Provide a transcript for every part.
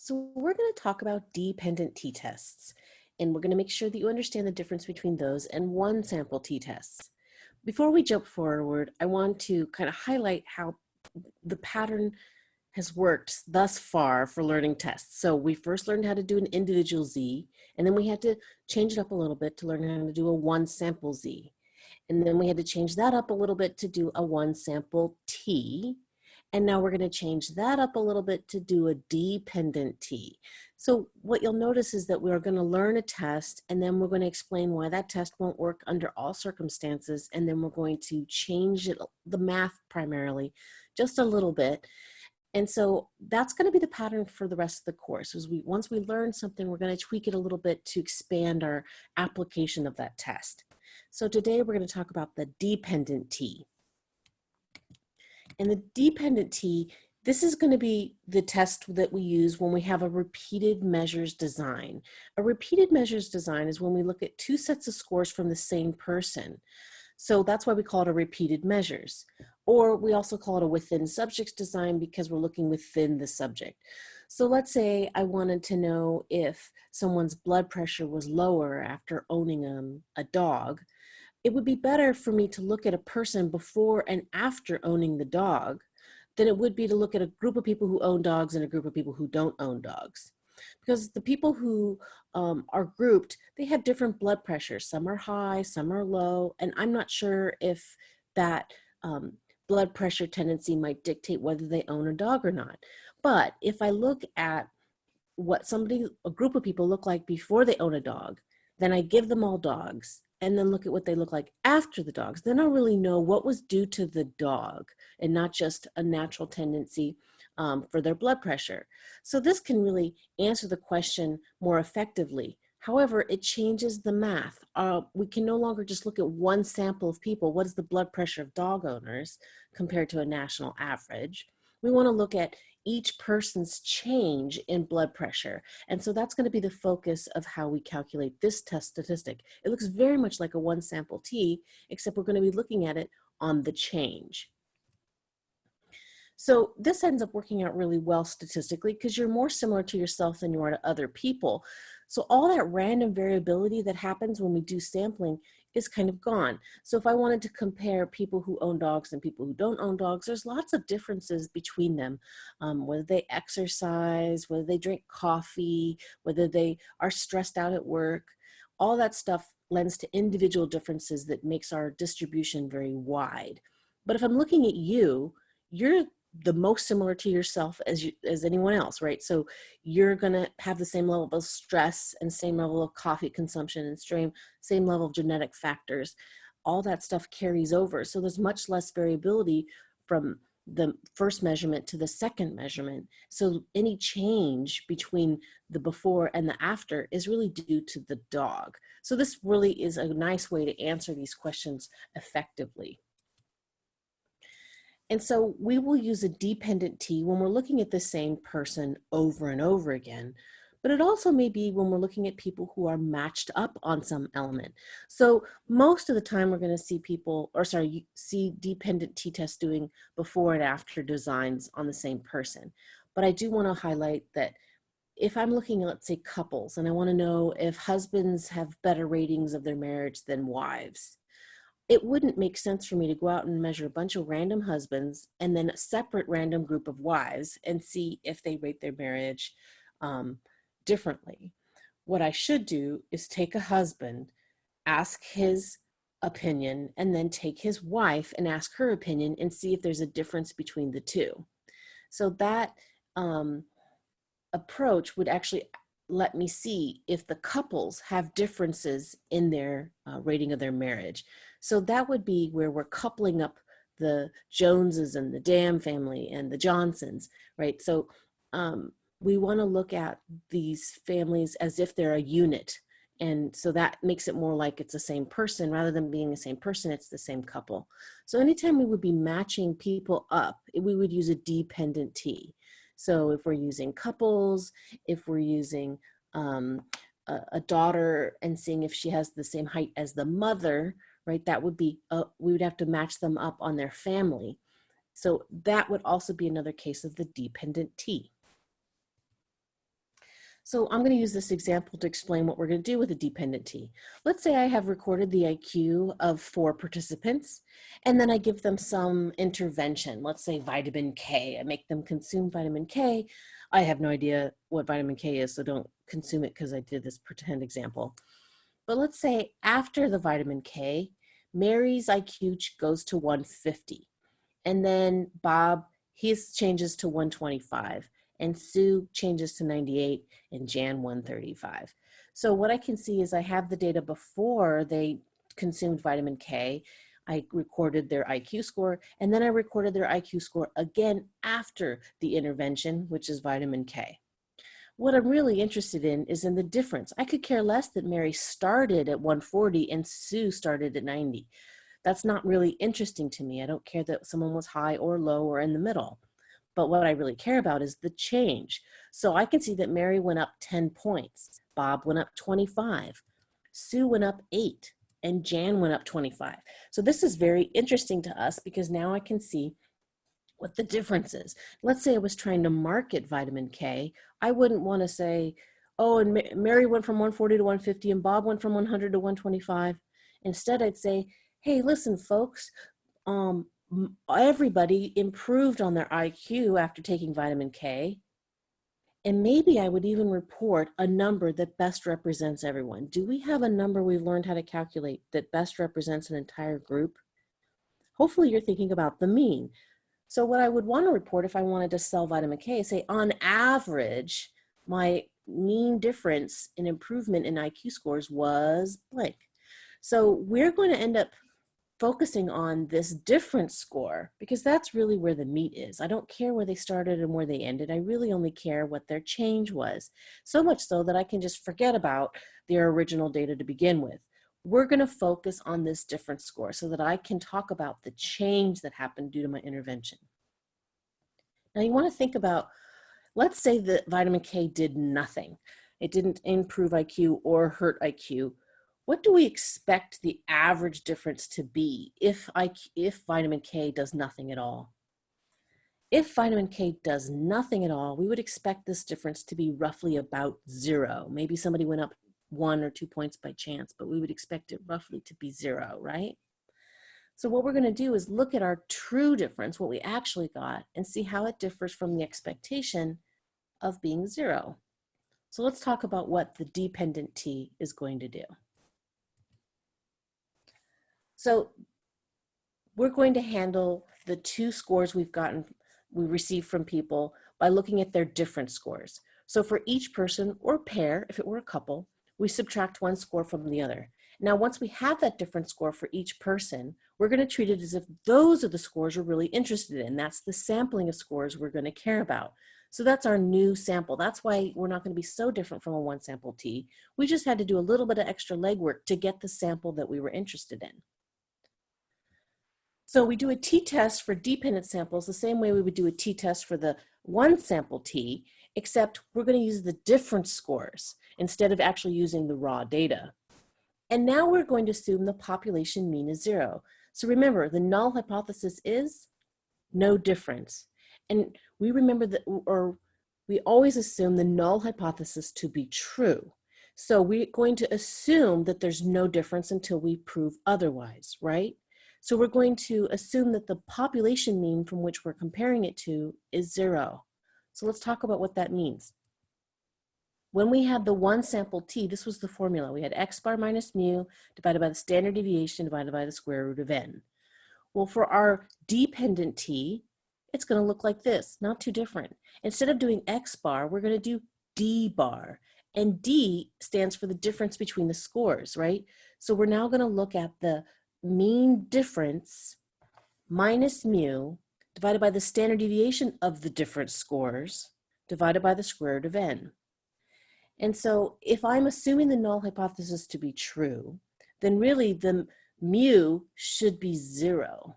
So we're going to talk about dependent t-tests, and we're going to make sure that you understand the difference between those and one sample t-tests. Before we jump forward, I want to kind of highlight how the pattern has worked thus far for learning tests. So we first learned how to do an individual Z, and then we had to change it up a little bit to learn how to do a one sample Z. And then we had to change that up a little bit to do a one sample T, and now we're gonna change that up a little bit to do a dependent T. So what you'll notice is that we're gonna learn a test and then we're gonna explain why that test won't work under all circumstances. And then we're going to change it, the math primarily, just a little bit. And so that's gonna be the pattern for the rest of the course. Is we Once we learn something, we're gonna tweak it a little bit to expand our application of that test. So today we're gonna talk about the dependent T. And the dependent T, this is going to be the test that we use when we have a repeated measures design. A repeated measures design is when we look at two sets of scores from the same person. So that's why we call it a repeated measures. Or we also call it a within subjects design because we're looking within the subject. So let's say I wanted to know if someone's blood pressure was lower after owning um, a dog it would be better for me to look at a person before and after owning the dog than it would be to look at a group of people who own dogs and a group of people who don't own dogs. Because the people who um, are grouped, they have different blood pressures. Some are high, some are low, and I'm not sure if that um, blood pressure tendency might dictate whether they own a dog or not. But if I look at what somebody, a group of people look like before they own a dog, then I give them all dogs and then look at what they look like after the dogs. Then I'll really know what was due to the dog and not just a natural tendency um, for their blood pressure. So this can really answer the question more effectively. However, it changes the math. Uh, we can no longer just look at one sample of people. What is the blood pressure of dog owners compared to a national average? We wanna look at each person's change in blood pressure. And so that's gonna be the focus of how we calculate this test statistic. It looks very much like a one sample T, except we're gonna be looking at it on the change. So this ends up working out really well statistically because you're more similar to yourself than you are to other people. So all that random variability that happens when we do sampling is kind of gone. So if I wanted to compare people who own dogs and people who don't own dogs, there's lots of differences between them. Um, whether they exercise, whether they drink coffee, whether they are stressed out at work, all that stuff lends to individual differences that makes our distribution very wide. But if I'm looking at you, you're the most similar to yourself as you, as anyone else, right? So you're gonna have the same level of stress and same level of coffee consumption and same, same level of genetic factors. All that stuff carries over. So there's much less variability from the first measurement to the second measurement. So any change between the before and the after is really due to the dog. So this really is a nice way to answer these questions effectively. And so we will use a dependent T when we're looking at the same person over and over again, but it also may be when we're looking at people who are matched up on some element. So most of the time we're gonna see people, or sorry, see dependent t-tests doing before and after designs on the same person. But I do wanna highlight that if I'm looking at, let's say, couples, and I wanna know if husbands have better ratings of their marriage than wives, it wouldn't make sense for me to go out and measure a bunch of random husbands and then a separate random group of wives and see if they rate their marriage um, differently. What I should do is take a husband, ask his opinion, and then take his wife and ask her opinion and see if there's a difference between the two. So that um, approach would actually let me see if the couples have differences in their uh, rating of their marriage. So that would be where we're coupling up the Joneses and the Dam family and the Johnsons, right? So um, we wanna look at these families as if they're a unit. And so that makes it more like it's the same person rather than being the same person, it's the same couple. So anytime we would be matching people up, we would use a dependent T. So if we're using couples, if we're using um, a, a, daughter and seeing if she has the same height as the mother, right? That would be, uh, we would have to match them up on their family. So that would also be another case of the dependent T. So I'm going to use this example to explain what we're going to do with a dependent T. Let's say I have recorded the IQ of four participants, and then I give them some intervention, let's say vitamin K. I make them consume vitamin K. I have no idea what vitamin K is, so don't consume it because I did this pretend example. But let's say after the vitamin K, Mary's IQ goes to 150. And then Bob, his changes to 125 and Sue changes to 98 and Jan 135. So what I can see is I have the data before they consumed vitamin K. I recorded their IQ score and then I recorded their IQ score again after the intervention, which is vitamin K. What I'm really interested in is in the difference. I could care less that Mary started at 140 and Sue started at 90. That's not really interesting to me. I don't care that someone was high or low or in the middle. But what I really care about is the change. So I can see that Mary went up 10 points, Bob went up 25, Sue went up eight, and Jan went up 25. So this is very interesting to us because now I can see what the difference is. Let's say I was trying to market vitamin K. I wouldn't want to say, oh, and Mary went from 140 to 150 and Bob went from 100 to 125. Instead, I'd say, hey, listen, folks, um, everybody improved on their IQ after taking vitamin K. And maybe I would even report a number that best represents everyone. Do we have a number we've learned how to calculate that best represents an entire group? Hopefully you're thinking about the mean. So what I would want to report if I wanted to sell vitamin K, say on average, my mean difference in improvement in IQ scores was blank. So we're going to end up focusing on this difference score because that's really where the meat is. I don't care where they started and where they ended. I really only care what their change was. So much so that I can just forget about their original data to begin with. We're going to focus on this difference score so that I can talk about the change that happened due to my intervention. Now you want to think about, let's say that vitamin K did nothing. It didn't improve IQ or hurt IQ what do we expect the average difference to be if, I, if vitamin K does nothing at all? If vitamin K does nothing at all, we would expect this difference to be roughly about zero. Maybe somebody went up one or two points by chance, but we would expect it roughly to be zero, right? So what we're gonna do is look at our true difference, what we actually got, and see how it differs from the expectation of being zero. So let's talk about what the dependent T is going to do. So we're going to handle the two scores we've gotten, we received from people by looking at their different scores. So for each person or pair, if it were a couple, we subtract one score from the other. Now, once we have that different score for each person, we're gonna treat it as if those are the scores we're really interested in. That's the sampling of scores we're gonna care about. So that's our new sample. That's why we're not gonna be so different from a one sample T. We just had to do a little bit of extra legwork to get the sample that we were interested in. So we do a t-test for dependent samples the same way we would do a t-test for the one sample t, except we're going to use the difference scores instead of actually using the raw data. And now we're going to assume the population mean is zero. So remember, the null hypothesis is no difference. And we remember that, or we always assume the null hypothesis to be true. So we're going to assume that there's no difference until we prove otherwise, right? So we're going to assume that the population mean from which we're comparing it to is zero. So let's talk about what that means. When we had the one sample t, this was the formula. We had x bar minus mu divided by the standard deviation divided by the square root of n. Well, for our dependent t, it's going to look like this, not too different. Instead of doing x bar, we're going to do d bar. And d stands for the difference between the scores, right? So we're now going to look at the mean difference minus mu divided by the standard deviation of the different scores divided by the square root of n. And so if I'm assuming the null hypothesis to be true, then really the mu should be zero.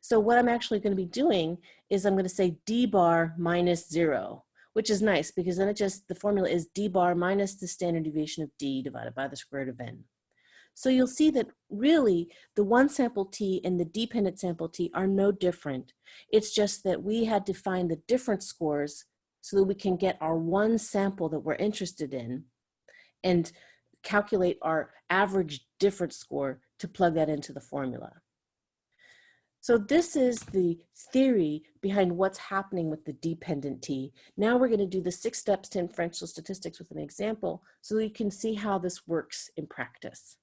So what I'm actually going to be doing is I'm going to say d bar minus zero, which is nice because then it just, the formula is d bar minus the standard deviation of d divided by the square root of n. So you'll see that really the one sample T and the dependent sample T are no different. It's just that we had to find the different scores so that we can get our one sample that we're interested in and calculate our average difference score to plug that into the formula. So this is the theory behind what's happening with the dependent t. Now we're going to do the six steps to inferential statistics with an example so you can see how this works in practice.